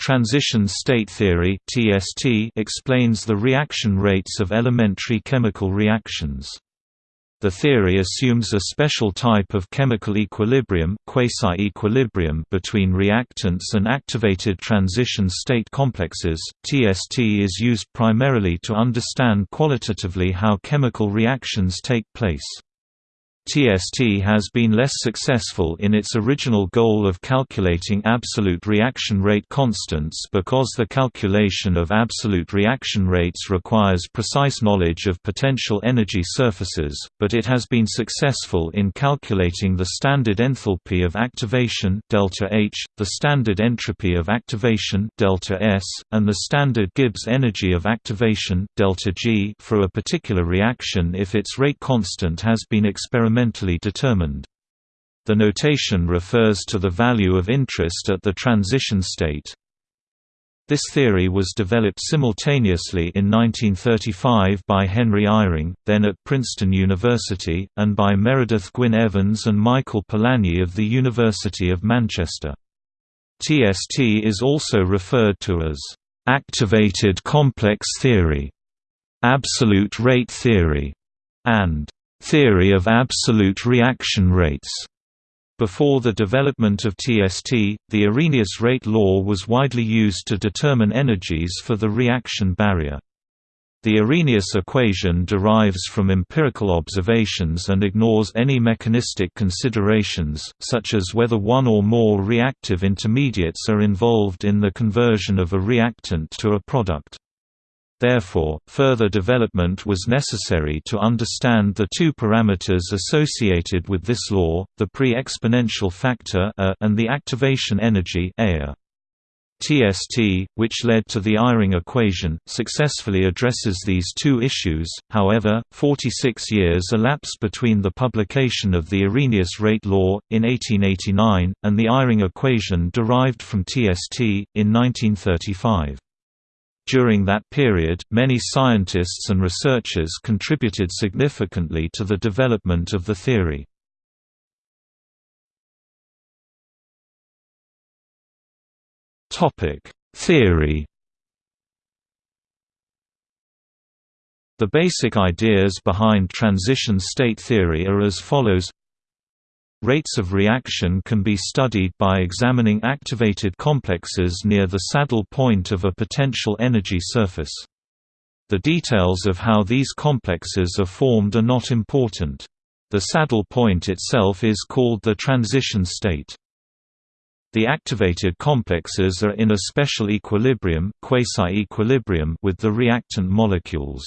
Transition state theory (TST) explains the reaction rates of elementary chemical reactions. The theory assumes a special type of chemical equilibrium, quasi-equilibrium between reactants and activated transition state complexes. TST is used primarily to understand qualitatively how chemical reactions take place. TST has been less successful in its original goal of calculating absolute reaction rate constants because the calculation of absolute reaction rates requires precise knowledge of potential energy surfaces, but it has been successful in calculating the standard enthalpy of activation delta H, the standard entropy of activation delta S, and the standard Gibbs energy of activation delta G for a particular reaction if its rate constant has been experimentally experimentally determined. The notation refers to the value of interest at the transition state. This theory was developed simultaneously in 1935 by Henry Eyring, then at Princeton University, and by Meredith Gwynne Evans and Michael Polanyi of the University of Manchester. TST is also referred to as activated complex theory, absolute rate theory, and theory of absolute reaction rates. Before the development of TST, the Arrhenius rate law was widely used to determine energies for the reaction barrier. The Arrhenius equation derives from empirical observations and ignores any mechanistic considerations, such as whether one or more reactive intermediates are involved in the conversion of a reactant to a product. Therefore, further development was necessary to understand the two parameters associated with this law, the pre-exponential factor and the activation energy. TST, which led to the Eyring equation, successfully addresses these two issues, however, 46 years elapsed between the publication of the Arrhenius rate law, in 1889, and the Eyring equation derived from TST, in 1935. During that period, many scientists and researchers contributed significantly to the development of the theory. Theory The basic ideas behind transition state theory are as follows Rates of reaction can be studied by examining activated complexes near the saddle point of a potential energy surface. The details of how these complexes are formed are not important. The saddle point itself is called the transition state. The activated complexes are in a special equilibrium, quasi-equilibrium with the reactant molecules.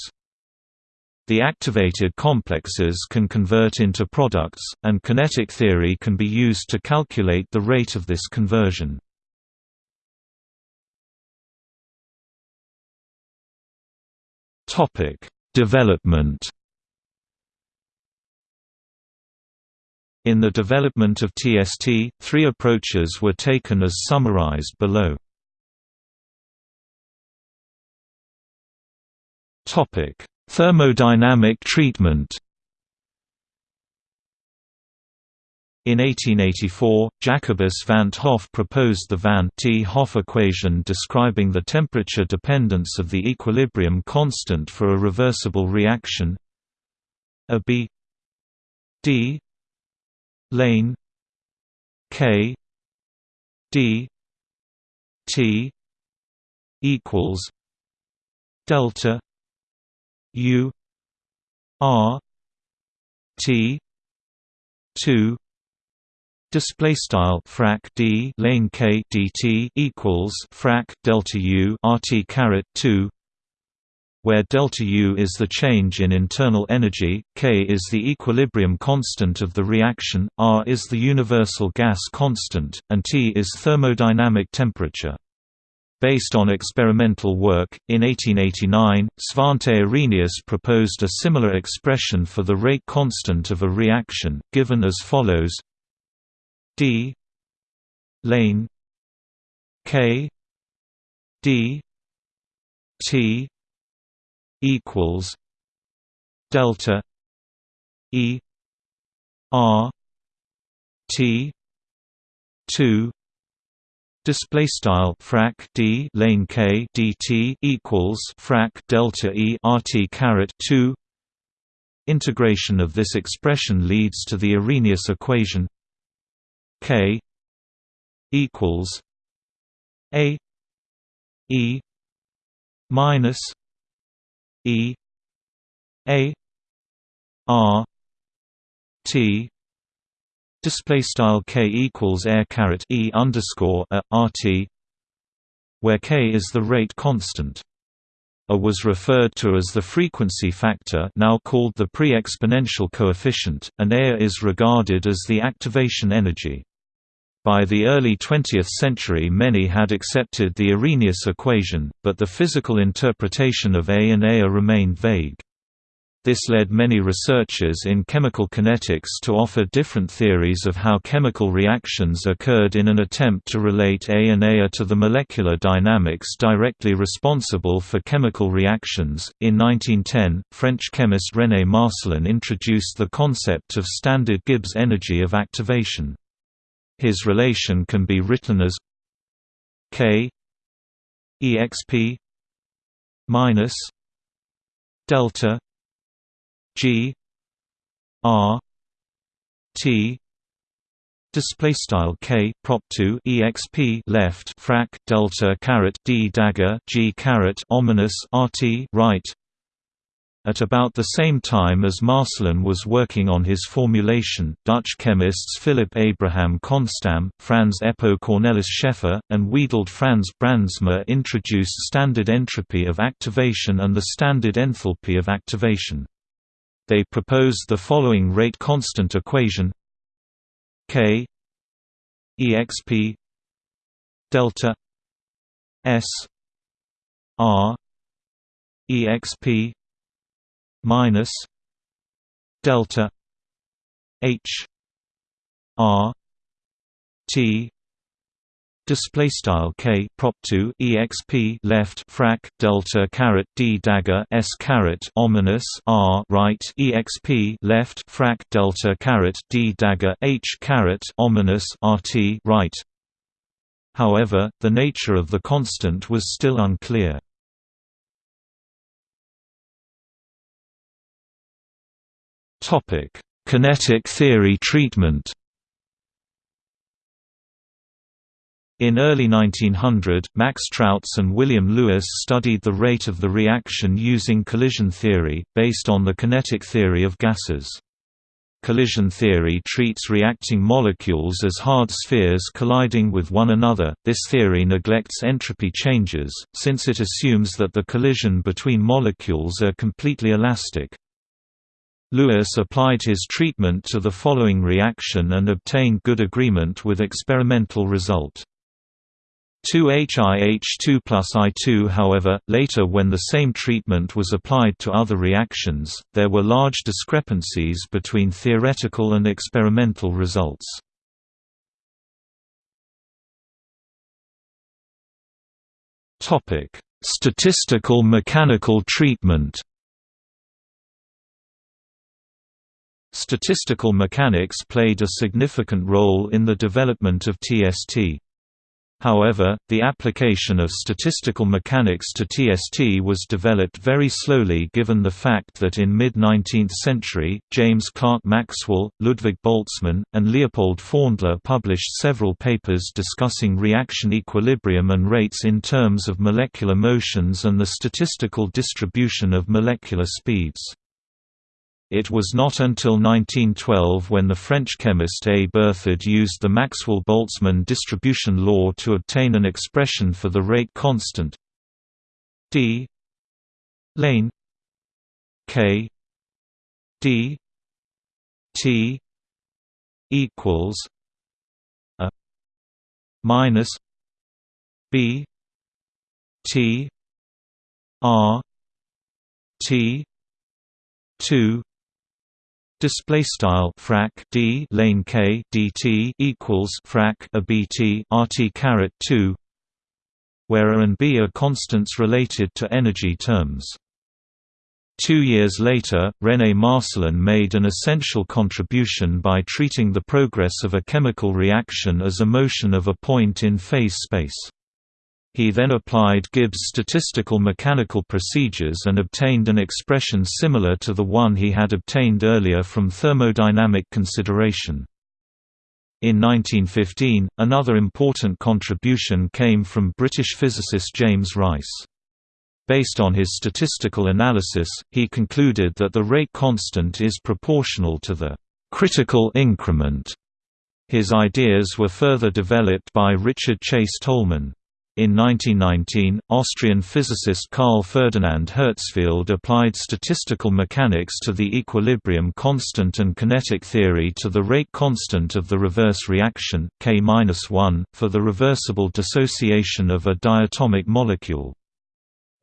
The activated complexes can convert into products, and kinetic theory can be used to calculate the rate of this conversion. Development In the development of TST, three approaches were taken as summarized below. Topic: Thermodynamic treatment. In 1884, Jacobus van 't Hoff proposed the van 't Hoff equation describing the temperature dependence of the equilibrium constant for a reversible reaction A B D lane K D T equals delta U R T two display style frac d lane k dt equals frac delta u rt caret 2 where delta U is the change in internal energy, K is the equilibrium constant of the reaction, R is the universal gas constant, and T is thermodynamic temperature. Based on experimental work, in 1889, Svante Arrhenius proposed a similar expression for the rate constant of a reaction, given as follows d lane k d t equals delta e r t 2 display style frac d lane k dt equals frac delta e rt caret 2 integration of this expression leads to the arrhenius equation k equals a e minus e a r t display style k equals air caret e underscore a rt where k is the rate constant a was referred to as the frequency factor now called the pre-exponential coefficient, and A is regarded as the activation energy. By the early 20th century many had accepted the Arrhenius equation, but the physical interpretation of A and A remained vague. This led many researchers in chemical kinetics to offer different theories of how chemical reactions occurred in an attempt to relate A and A to the molecular dynamics directly responsible for chemical reactions. In 1910, French chemist René Marcelin introduced the concept of standard Gibbs energy of activation. His relation can be written as K exp minus delta G R T display style k prop 2 exp left frac delta caret d dagger g caret ominous rt right at about the same time as Marcelin was working on his formulation, Dutch chemists Philip Abraham Kohnstamm, Franz Eppo Cornelis Scheffer, and Wiedold Frans Brandsma introduced standard entropy of activation and the standard enthalpy of activation. They proposed the following rate constant equation K exp delta S R exp minus delta H R T Display style k prop 2 exp left frac delta caret d dagger s caret ominous r right exp left frac delta caret d dagger h caret ominous rt right. However, the nature of the constant was still unclear. Topic: Kinetic theory treatment. In early 1900, Max Trautz and William Lewis studied the rate of the reaction using collision theory, based on the kinetic theory of gases. Collision theory treats reacting molecules as hard spheres colliding with one another. This theory neglects entropy changes, since it assumes that the collision between molecules are completely elastic. Lewis applied his treatment to the following reaction and obtained good agreement with experimental result. 2HIH2 plus I2 However, later when the same treatment was applied to other reactions, there were large discrepancies between theoretical and experimental results. Statistical mechanical treatment Statistical mechanics played a significant role in the development of TST. However, the application of statistical mechanics to TST was developed very slowly given the fact that in mid-19th century, James Clerk Maxwell, Ludwig Boltzmann, and Leopold Pfaundler published several papers discussing reaction equilibrium and rates in terms of molecular motions and the statistical distribution of molecular speeds. It was not until 1912 when the French chemist A. Berthoud used the Maxwell-Boltzmann distribution law to obtain an expression for the rate constant. D. Lane. K. D. T. equals a minus b t r t 2 display style frac d lane k dt equals frac a bt rt caret 2 where a and b are constants related to energy terms Two years later, René Marcelin made an essential contribution by treating the progress of a chemical reaction as a motion of a point in phase space. He then applied Gibbs' statistical mechanical procedures and obtained an expression similar to the one he had obtained earlier from thermodynamic consideration. In 1915, another important contribution came from British physicist James Rice. Based on his statistical analysis, he concluded that the rate constant is proportional to the critical increment. His ideas were further developed by Richard Chase Tolman. In 1919, Austrian physicist Carl Ferdinand Herzfeld applied statistical mechanics to the equilibrium constant and kinetic theory to the rate constant of the reverse reaction, K-1, for the reversible dissociation of a diatomic molecule.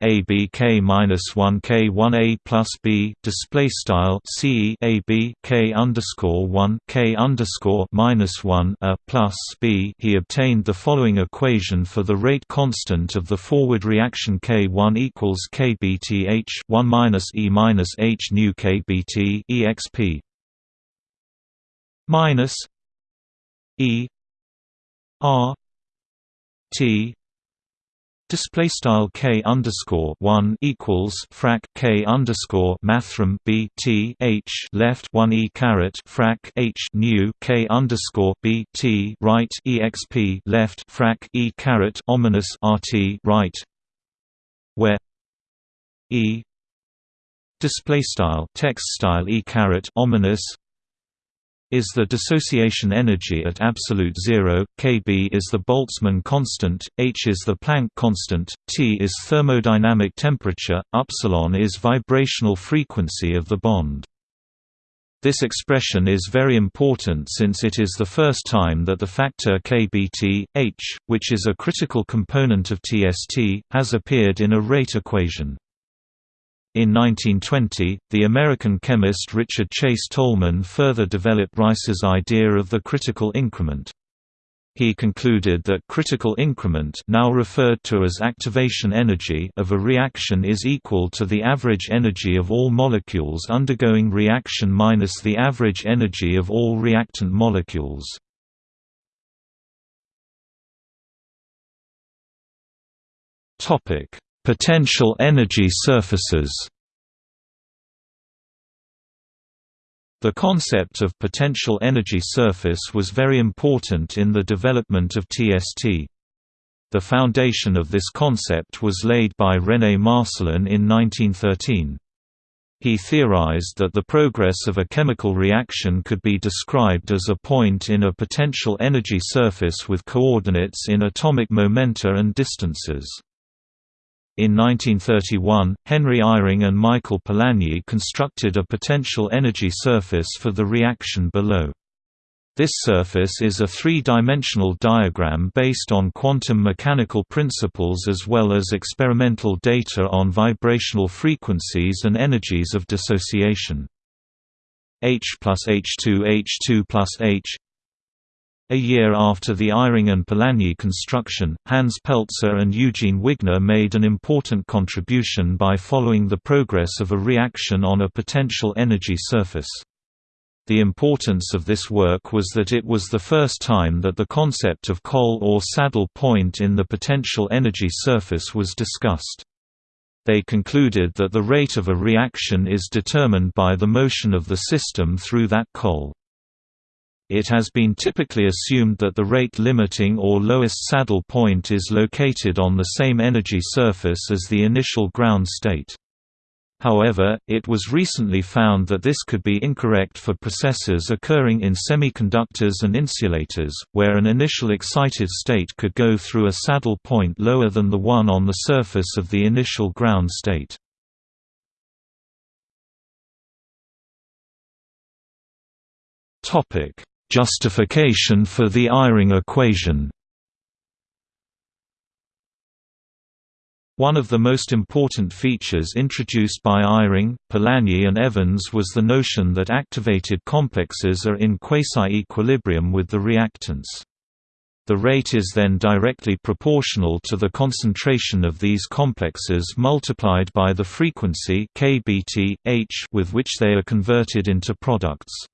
ABK minus one K one A plus B display style CE AB K underscore one K underscore minus one A plus B. He obtained the following equation for the rate constant of the forward reaction K one equals KBTH one minus E minus H nu KBT EXP minus E R T Display style k underscore one equals frac k underscore mathrm b t h left one e caret frac h new k underscore b t right exp left frac e caret ominous rt right, where e display style text style e caret ominous is the dissociation energy at absolute zero, Kb is the Boltzmann constant, h is the Planck constant, T is thermodynamic temperature, upsilon is vibrational frequency of the bond. This expression is very important since it is the first time that the factor kBt, h, which is a critical component of TST, has appeared in a rate equation. In 1920, the American chemist Richard Chase Tolman further developed Rice's idea of the critical increment. He concluded that critical increment now referred to as activation energy of a reaction is equal to the average energy of all molecules undergoing reaction minus the average energy of all reactant molecules. Topic: Potential energy surfaces The concept of potential energy surface was very important in the development of TST. The foundation of this concept was laid by René Marcelin in 1913. He theorized that the progress of a chemical reaction could be described as a point in a potential energy surface with coordinates in atomic momenta and distances. In 1931, Henry Eyring and Michael Polanyi constructed a potential energy surface for the reaction below. This surface is a three-dimensional diagram based on quantum mechanical principles as well as experimental data on vibrational frequencies and energies of dissociation. H plus H2 H2 plus H a year after the Eyring and Polanyi construction, Hans Pelzer and Eugene Wigner made an important contribution by following the progress of a reaction on a potential energy surface. The importance of this work was that it was the first time that the concept of col or saddle point in the potential energy surface was discussed. They concluded that the rate of a reaction is determined by the motion of the system through that col. It has been typically assumed that the rate limiting or lowest saddle point is located on the same energy surface as the initial ground state. However, it was recently found that this could be incorrect for processes occurring in semiconductors and insulators, where an initial excited state could go through a saddle point lower than the one on the surface of the initial ground state. Justification for the Eyring equation One of the most important features introduced by Eyring, Polanyi and Evans was the notion that activated complexes are in quasi-equilibrium with the reactants. The rate is then directly proportional to the concentration of these complexes multiplied by the frequency with which they are converted into products.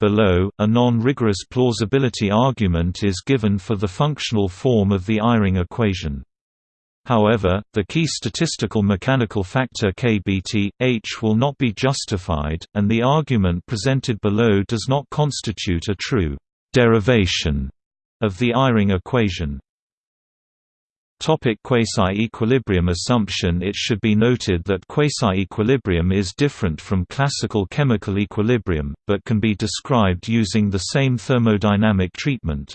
Below, a non-rigorous plausibility argument is given for the functional form of the Eyring equation. However, the key statistical mechanical factor kBT, h will not be justified, and the argument presented below does not constitute a true derivation of the Eyring equation. Quasi-equilibrium assumption It should be noted that quasi-equilibrium is different from classical chemical equilibrium, but can be described using the same thermodynamic treatment.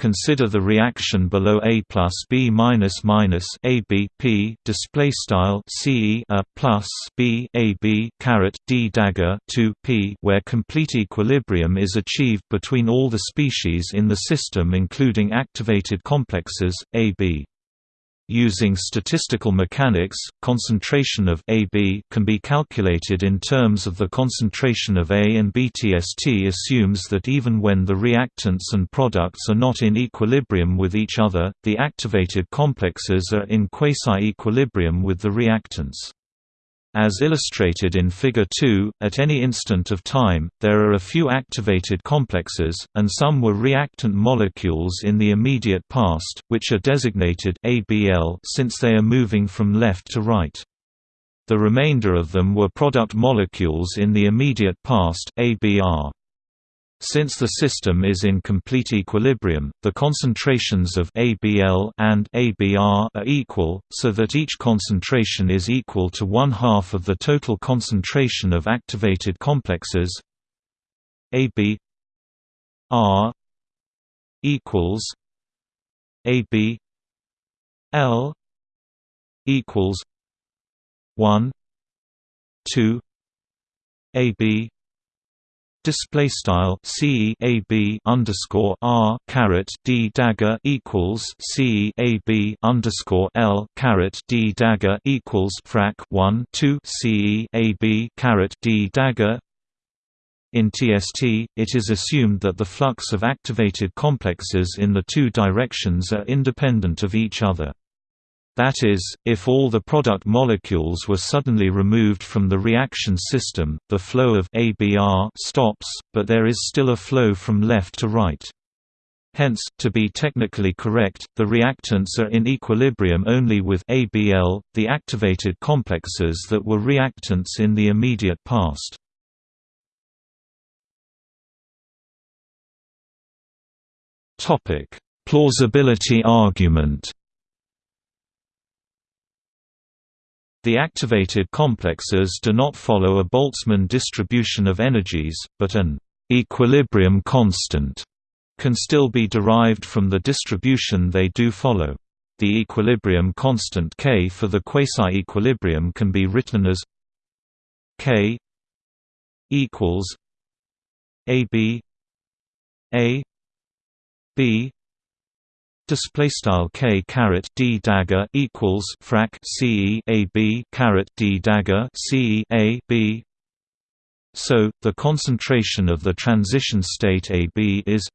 Consider the reaction below A plus B minus minus A B P display style C A plus B A B caret D dagger 2 P where complete equilibrium is achieved between all the species in the system including activated complexes A B. Using statistical mechanics, concentration of AB can be calculated in terms of the concentration of A and BTST assumes that even when the reactants and products are not in equilibrium with each other, the activated complexes are in quasi-equilibrium with the reactants. As illustrated in Figure 2, at any instant of time, there are a few activated complexes, and some were reactant molecules in the immediate past, which are designated ABL since they are moving from left to right. The remainder of them were product molecules in the immediate past ABR. Since the system is in complete equilibrium, the concentrations of ABL and ABR are equal, so that each concentration is equal to one half of the total concentration of activated complexes. AB R equals AB L equals one two AB Display style C A B underscore R caret D dagger equals C A B underscore L caret D dagger equals frac one two C A B caret D dagger in TST, it is assumed that the flux of activated complexes in the two directions are independent of each other. That is, if all the product molecules were suddenly removed from the reaction system, the flow of ABR stops, but there is still a flow from left to right. Hence, to be technically correct, the reactants are in equilibrium only with ABL, the activated complexes that were reactants in the immediate past. Plausibility argument The activated complexes do not follow a Boltzmann distribution of energies, but an equilibrium constant can still be derived from the distribution they do follow. The equilibrium constant k for the quasi-equilibrium can be written as k equals AB A B display style k caret d dagger equals frac c a b caret d dagger c a b. So the concentration of the transition state AB is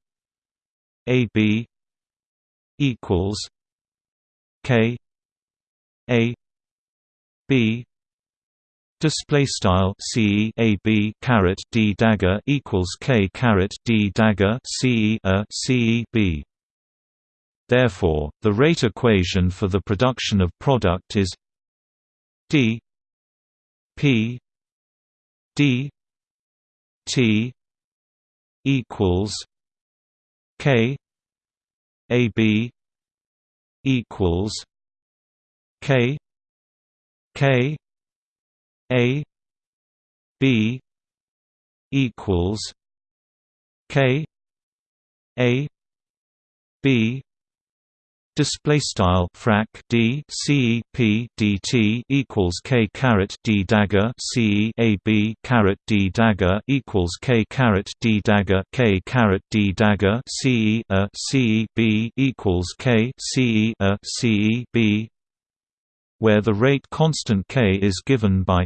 AB equals k a b display style c a b caret d dagger equals k caret d dagger c a c b Therefore, the rate equation for the production of product is d p d t equals k a b equals k k a b equals k a b Display style frac d c p d t equals k caret d dagger c a b caret d dagger equals k caret d dagger k caret d dagger c a c b equals k c a c b, where the rate constant k is given by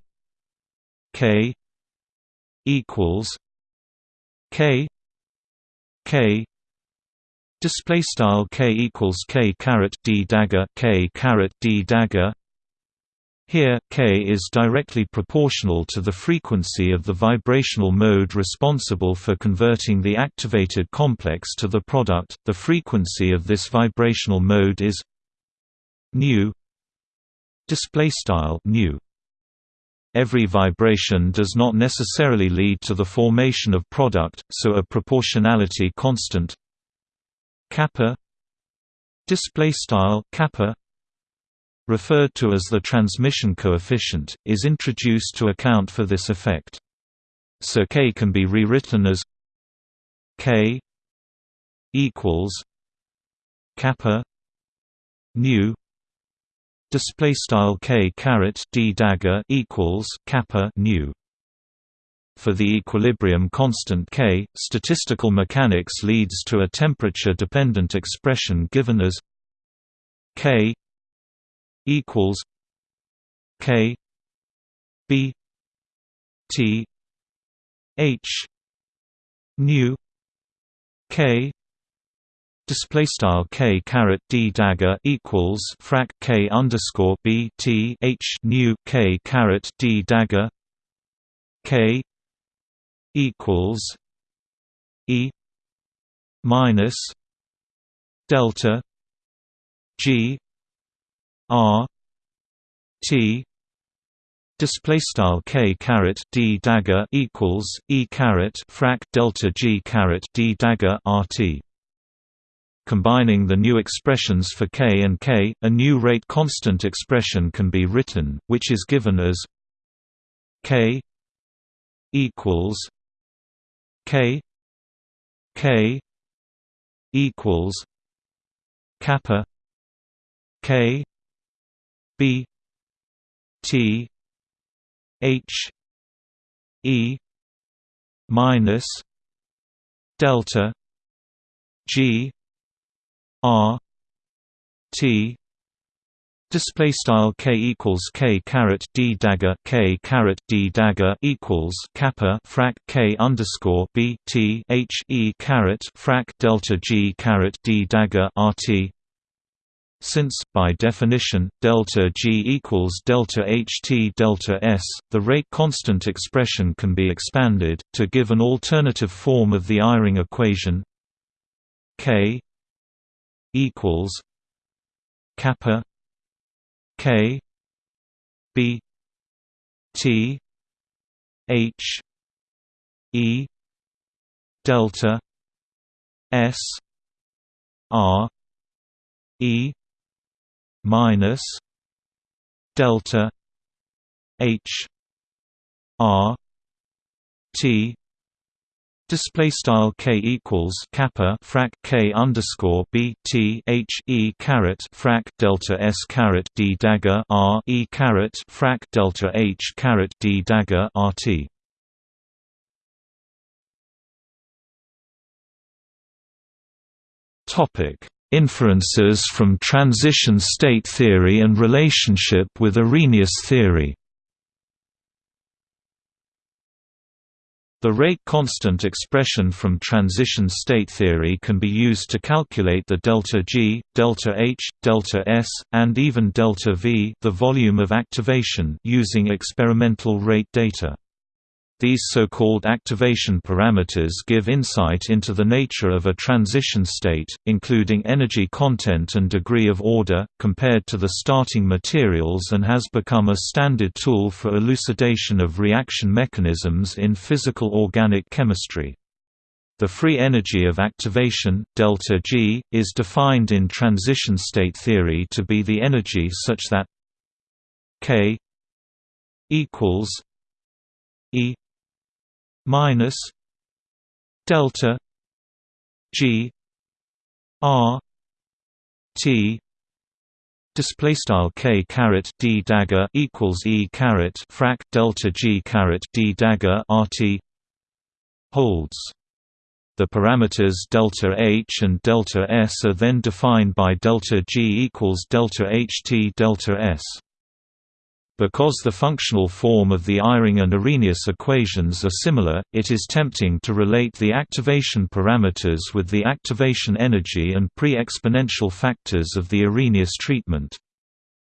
k equals k k display style k equals k caret d dagger k caret d dagger. Here, k is directly proportional to the frequency of the vibrational mode responsible for converting the activated complex to the product. The frequency of this vibrational mode is nu. Display style nu. Every vibration does not necessarily lead to the formation of product, so a proportionality constant kappa display style kappa referred to as the transmission coefficient, is introduced to account for this effect. So k can be rewritten as k equals kappa nu display style k caret d dagger equals kappa nu for the equilibrium constant k statistical mechanics leads to a temperature dependent expression given as k equals K B T H nu K display style k caret d dagger equals frac k underscore b t h nu k caret d dagger k equals e minus delta g R T display style k caret d dagger equals e caret frac delta g caret d dagger rt. Combining the new expressions for k and k, a new rate constant expression can be written, which is given as k equals k k equals kappa k B T H E minus delta G R T Display style k equals k caret d dagger k caret d dagger equals kappa frac k underscore b t h e caret frac delta g caret d dagger rt since, by definition, delta G equals delta HT delta S, the rate constant expression can be expanded, to give an alternative form of the Eyring equation. K equals kappa K B T H E delta S R E minus delta H R T Display style k equals kappa frac k underscore b t h e caret frac delta s caret d dagger r e caret frac delta h caret d dagger rt. Topic Inferences from transition state theory and relationship with Arrhenius theory The rate constant expression from transition state theory can be used to calculate the delta G, delta H, delta S, and even delta V the volume of activation using experimental rate data. These so-called activation parameters give insight into the nature of a transition state, including energy content and degree of order, compared to the starting materials and has become a standard tool for elucidation of reaction mechanisms in physical organic chemistry. The free energy of activation, delta G, is defined in transition state theory to be the energy such that K equals E minus delta G R T display style k caret d dagger equals e caret frac delta g caret d dagger rt holds. The parameters delta h and delta s are then defined by delta g equals delta ht delta s. Because the functional form of the Eyring and Arrhenius equations are similar, it is tempting to relate the activation parameters with the activation energy and pre-exponential factors of the Arrhenius treatment.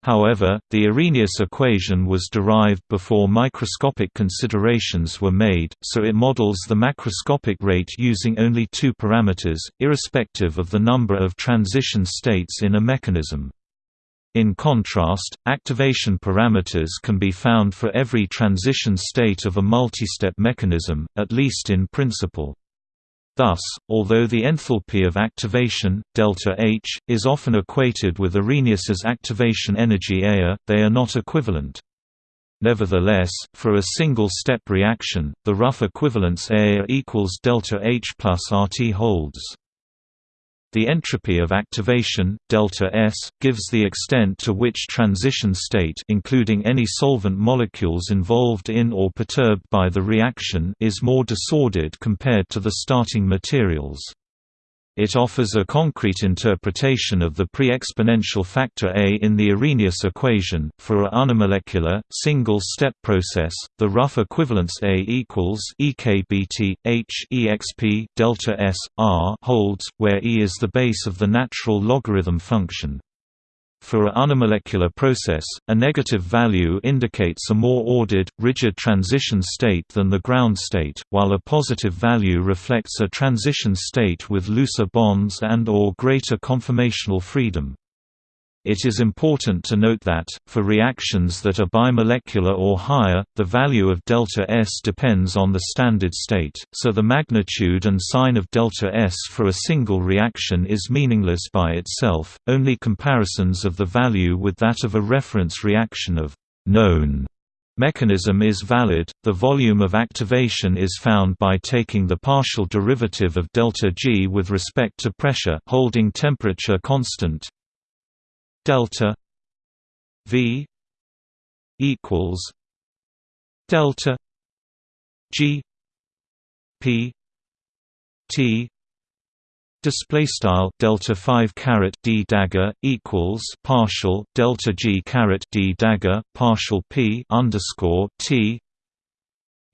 However, the Arrhenius equation was derived before microscopic considerations were made, so it models the macroscopic rate using only two parameters, irrespective of the number of transition states in a mechanism. In contrast, activation parameters can be found for every transition state of a multistep mechanism, at least in principle. Thus, although the enthalpy of activation, delta H, is often equated with Arrhenius's activation energy A, they are not equivalent. Nevertheless, for a single-step reaction, the rough equivalence A equals delta H plus RT holds. The entropy of activation, delta S, gives the extent to which transition state including any solvent molecules involved in or perturbed by the reaction is more disordered compared to the starting materials. It offers a concrete interpretation of the pre-exponential factor A in the Arrhenius equation. For a unimolecular, single-step process, the rough equivalence A equals EKBT H exp delta S R holds, where E is the base of the natural logarithm function. For a unimolecular process, a negative value indicates a more ordered, rigid transition state than the ground state, while a positive value reflects a transition state with looser bonds and or greater conformational freedom. It is important to note that, for reactions that are bimolecular or higher, the value of delta S depends on the standard state, so the magnitude and sign of delta S for a single reaction is meaningless by itself, only comparisons of the value with that of a reference reaction of known mechanism is valid. The volume of activation is found by taking the partial derivative of delta G with respect to pressure holding temperature constant delta V equals delta G P T display style delta 5 caret d dagger equals partial delta g caret d dagger partial p underscore t.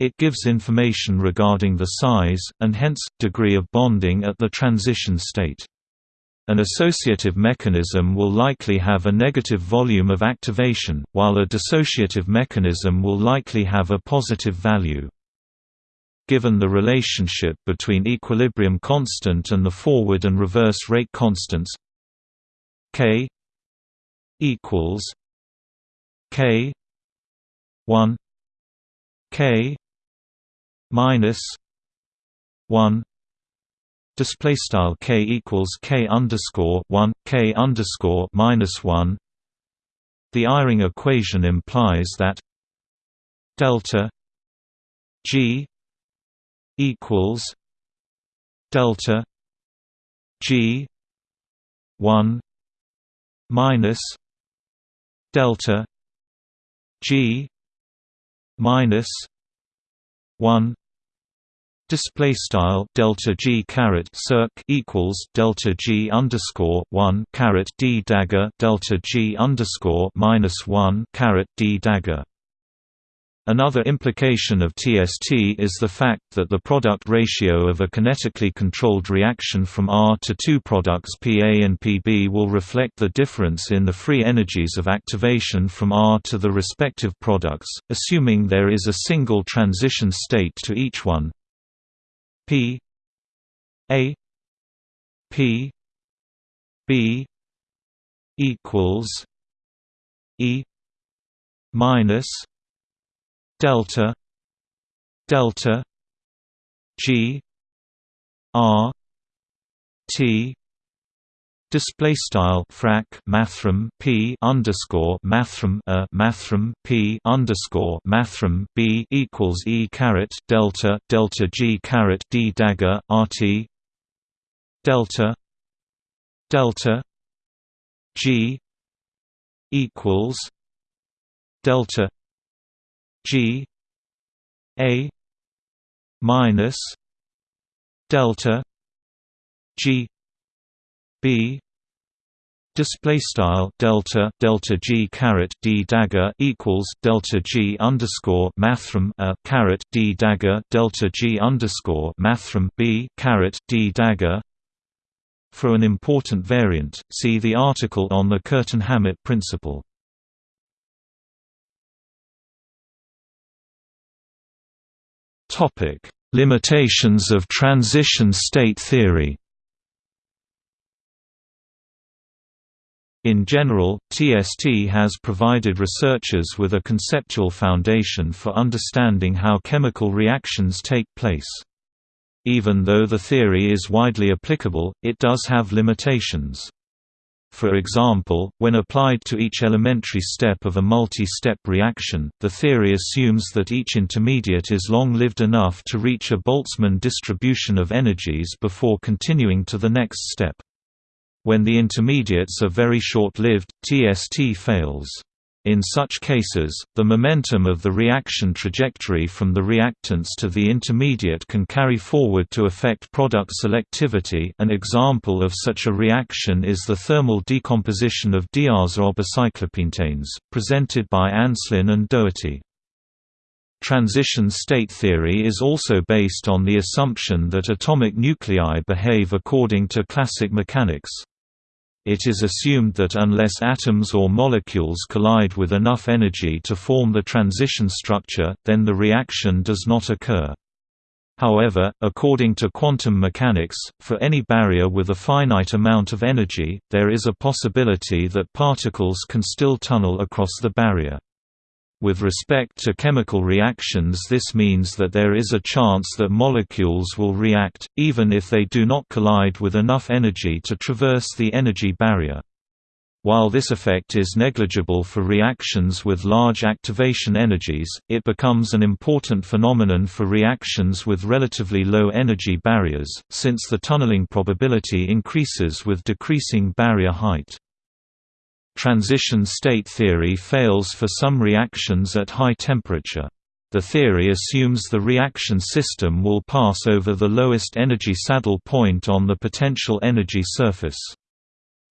It gives information regarding the size and hence degree of bonding at the transition state an associative mechanism will likely have a negative volume of activation, while a dissociative mechanism will likely have a positive value. Given the relationship between equilibrium constant and the forward and reverse rate constants k equals k 1 k minus 1 display style k equals k underscore one k underscore minus one. The Eyring equation implies that delta g equals delta g one minus delta g minus one display style delta g caret circ equals delta g underscore one caret d dagger delta g underscore minus one caret d dagger. Another implication of TST is the fact that the product ratio of a kinetically controlled reaction from R to two products PA and PB will reflect the difference in the free energies of activation from R to the respective products, assuming there is a single transition state to each one, P A P B equals E minus delta delta G R T Display style frac mathrm p underscore mathrm a mathrm p underscore mathrm b equals e caret delta delta g caret d dagger rt delta delta g equals delta g a minus delta g B display style delta delta g caret d dagger equals delta g underscore mathrm a caret d dagger delta g underscore mathrm b caret d dagger. For an important variant, see the article on the Curtin-Hammett principle. Topic: Limitations of transition state theory. In general, TST has provided researchers with a conceptual foundation for understanding how chemical reactions take place. Even though the theory is widely applicable, it does have limitations. For example, when applied to each elementary step of a multi-step reaction, the theory assumes that each intermediate is long-lived enough to reach a Boltzmann distribution of energies before continuing to the next step. When the intermediates are very short-lived, TST fails. In such cases, the momentum of the reaction trajectory from the reactants to the intermediate can carry forward to affect product selectivity an example of such a reaction is the thermal decomposition of diazo-cyclopentanes, presented by Anslyn and Doherty. Transition state theory is also based on the assumption that atomic nuclei behave according to classic mechanics. It is assumed that unless atoms or molecules collide with enough energy to form the transition structure, then the reaction does not occur. However, according to quantum mechanics, for any barrier with a finite amount of energy, there is a possibility that particles can still tunnel across the barrier. With respect to chemical reactions this means that there is a chance that molecules will react, even if they do not collide with enough energy to traverse the energy barrier. While this effect is negligible for reactions with large activation energies, it becomes an important phenomenon for reactions with relatively low energy barriers, since the tunneling probability increases with decreasing barrier height. Transition state theory fails for some reactions at high temperature. The theory assumes the reaction system will pass over the lowest energy saddle point on the potential energy surface.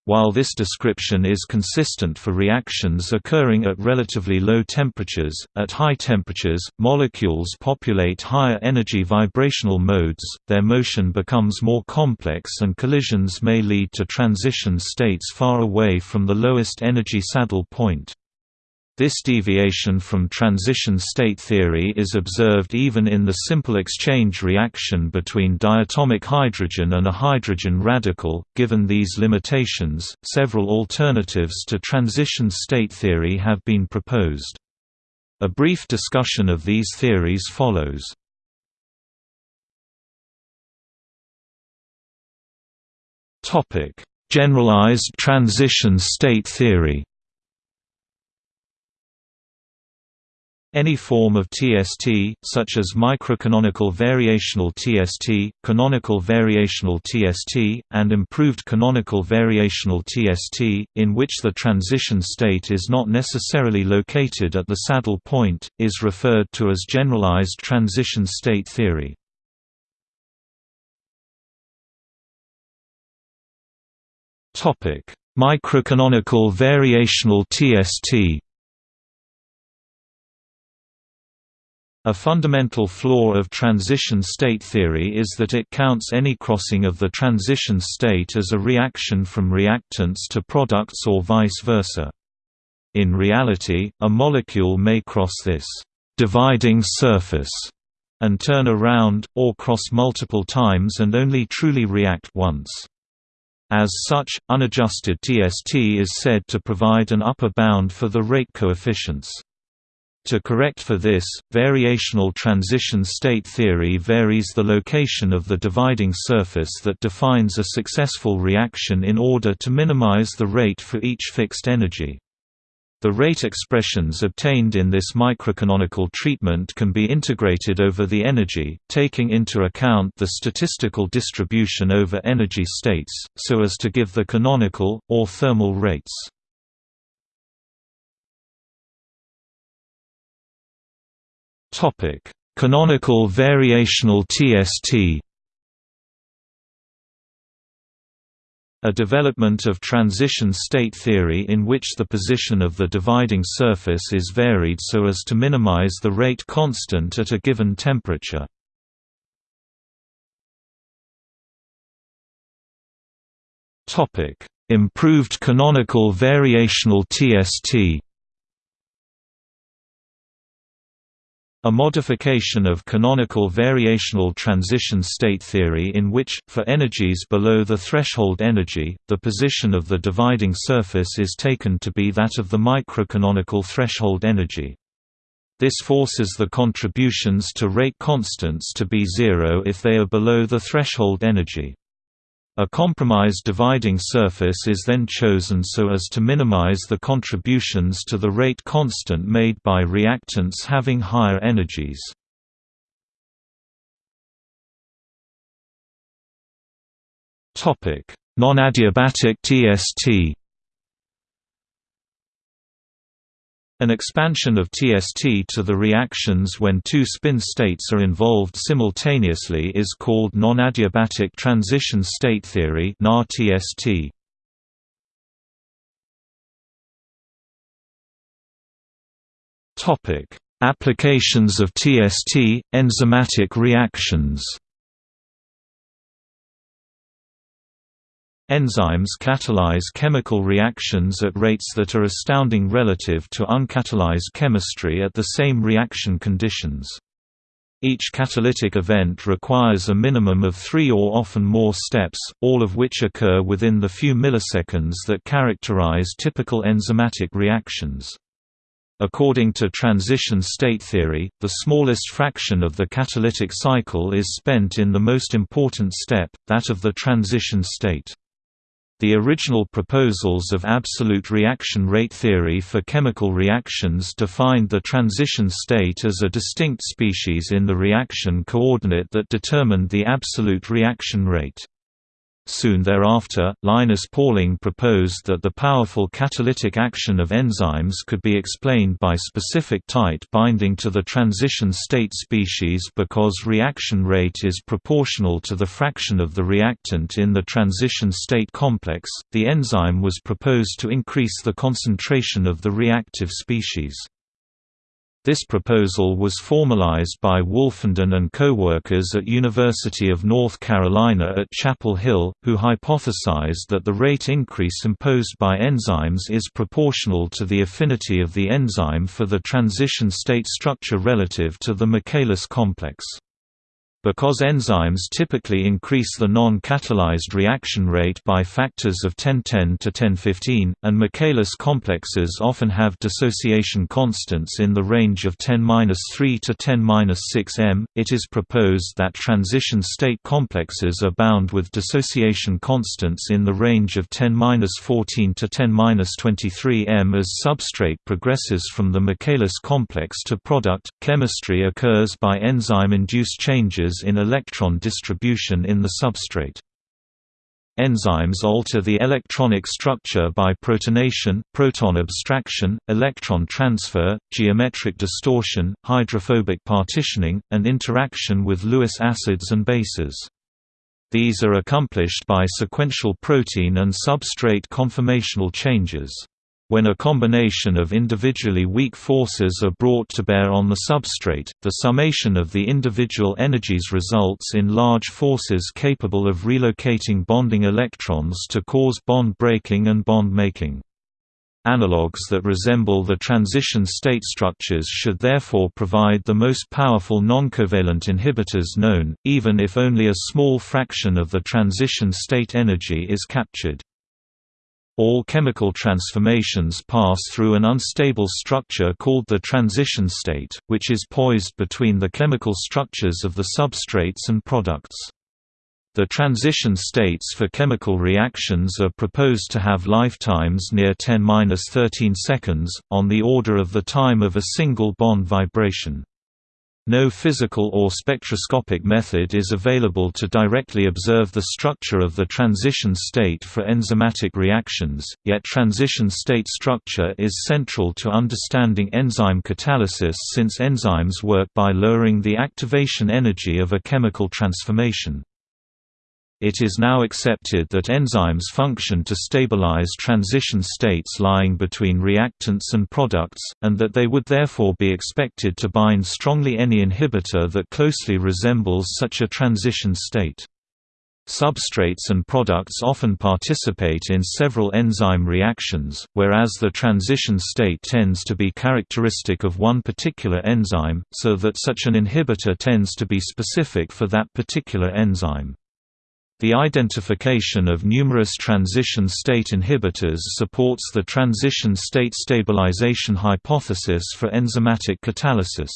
While this description is consistent for reactions occurring at relatively low temperatures, at high temperatures, molecules populate higher energy vibrational modes, their motion becomes more complex and collisions may lead to transition states far away from the lowest energy saddle point. This deviation from transition state theory is observed even in the simple exchange reaction between diatomic hydrogen and a hydrogen radical. Given these limitations, several alternatives to transition state theory have been proposed. A brief discussion of these theories follows. Topic: Generalized transition state theory. Any form of TST, such as microcanonical variational TST, canonical variational TST, and improved canonical variational TST, in which the transition state is not necessarily located at the saddle point, is referred to as generalized transition state theory. Microcanonical variational TST A fundamental flaw of transition state theory is that it counts any crossing of the transition state as a reaction from reactants to products or vice versa. In reality, a molecule may cross this dividing surface and turn around, or cross multiple times and only truly react once. As such, unadjusted TST is said to provide an upper bound for the rate coefficients. To correct for this, variational transition state theory varies the location of the dividing surface that defines a successful reaction in order to minimize the rate for each fixed energy. The rate expressions obtained in this microcanonical treatment can be integrated over the energy, taking into account the statistical distribution over energy states, so as to give the canonical, or thermal rates. Topic: Canonical variational TST. A development of transition state theory in which the position of the dividing surface is varied so as to minimize the rate constant at a given temperature. Improved canonical variational TST A modification of canonical variational transition state theory in which, for energies below the threshold energy, the position of the dividing surface is taken to be that of the microcanonical threshold energy. This forces the contributions to rate constants to be zero if they are below the threshold energy. A compromise dividing surface is then chosen so as to minimize the contributions to the rate constant made by reactants having higher energies. Non-adiabatic TST An expansion of TST to the reactions when two spin states are involved simultaneously is called non-adiabatic transition state theory. Topic: Applications of TST, enzymatic reactions. Enzymes catalyze chemical reactions at rates that are astounding relative to uncatalyzed chemistry at the same reaction conditions. Each catalytic event requires a minimum of three or often more steps, all of which occur within the few milliseconds that characterize typical enzymatic reactions. According to transition state theory, the smallest fraction of the catalytic cycle is spent in the most important step, that of the transition state. The original proposals of absolute reaction rate theory for chemical reactions defined the transition state as a distinct species in the reaction coordinate that determined the absolute reaction rate. Soon thereafter, Linus Pauling proposed that the powerful catalytic action of enzymes could be explained by specific tight binding to the transition state species because reaction rate is proportional to the fraction of the reactant in the transition state complex. The enzyme was proposed to increase the concentration of the reactive species. This proposal was formalized by Wolfenden and co-workers at University of North Carolina at Chapel Hill, who hypothesized that the rate increase imposed by enzymes is proportional to the affinity of the enzyme for the transition state structure relative to the Michaelis complex. Because enzymes typically increase the non-catalyzed reaction rate by factors of 1010 to 1015, and Michaelis complexes often have dissociation constants in the range of 10-3 to 10-6 m, it is proposed that transition state complexes are bound with dissociation constants in the range of 10-14 to 10-23 m as substrate progresses from the Michaelis complex to product. Chemistry occurs by enzyme-induced changes in electron distribution in the substrate. Enzymes alter the electronic structure by protonation, proton abstraction, electron transfer, geometric distortion, hydrophobic partitioning, and interaction with Lewis acids and bases. These are accomplished by sequential protein and substrate conformational changes. When a combination of individually weak forces are brought to bear on the substrate, the summation of the individual energies results in large forces capable of relocating bonding electrons to cause bond breaking and bond making. Analogues that resemble the transition state structures should therefore provide the most powerful noncovalent inhibitors known, even if only a small fraction of the transition state energy is captured. All chemical transformations pass through an unstable structure called the transition state, which is poised between the chemical structures of the substrates and products. The transition states for chemical reactions are proposed to have lifetimes near 10-13 seconds, on the order of the time of a single bond vibration. No physical or spectroscopic method is available to directly observe the structure of the transition state for enzymatic reactions, yet transition state structure is central to understanding enzyme catalysis since enzymes work by lowering the activation energy of a chemical transformation. It is now accepted that enzymes function to stabilize transition states lying between reactants and products, and that they would therefore be expected to bind strongly any inhibitor that closely resembles such a transition state. Substrates and products often participate in several enzyme reactions, whereas the transition state tends to be characteristic of one particular enzyme, so that such an inhibitor tends to be specific for that particular enzyme. The identification of numerous transition state inhibitors supports the transition state stabilization hypothesis for enzymatic catalysis.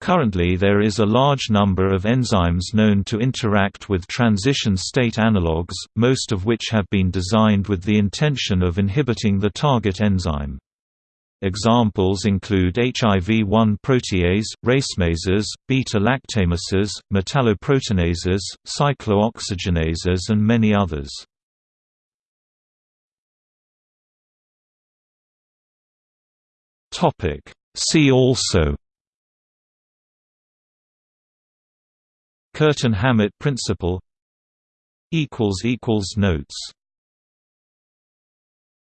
Currently there is a large number of enzymes known to interact with transition state analogues, most of which have been designed with the intention of inhibiting the target enzyme. Examples include HIV-1 protease, racemases, beta-lactamases, metalloproteinases, cyclooxygenases and many others. See also Curtin-Hammett principle Notes